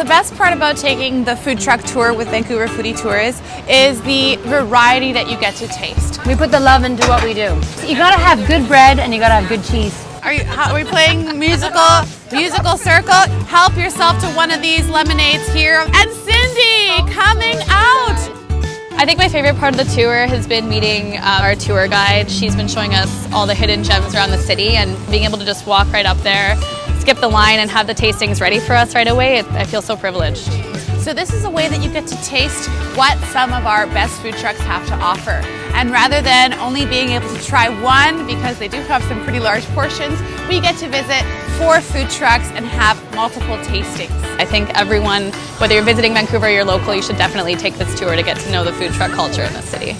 The best part about taking the food truck tour with Vancouver Foodie Tours is the variety that you get to taste. We put the love into what we do. You gotta have good bread and you gotta have good cheese. Are, you, how, are we playing musical musical circle? Help yourself to one of these lemonades here. And Cindy coming out. I think my favorite part of the tour has been meeting uh, our tour guide. She's been showing us all the hidden gems around the city and being able to just walk right up there, skip the line and have the tastings ready for us right away. I feel so privileged. So this is a way that you get to taste what some of our best food trucks have to offer. And rather than only being able to try one, because they do have some pretty large portions, we get to visit four food trucks and have multiple tastings. I think everyone, whether you're visiting Vancouver or you're local, you should definitely take this tour to get to know the food truck culture in the city.